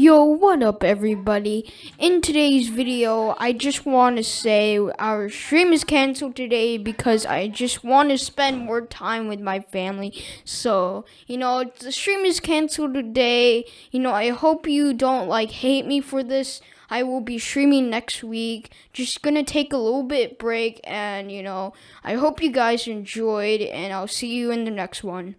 Yo, what up everybody? In today's video, I just want to say our stream is canceled today because I just want to spend more time with my family. So, you know, the stream is canceled today. You know, I hope you don't like hate me for this. I will be streaming next week. Just gonna take a little bit break and, you know, I hope you guys enjoyed and I'll see you in the next one.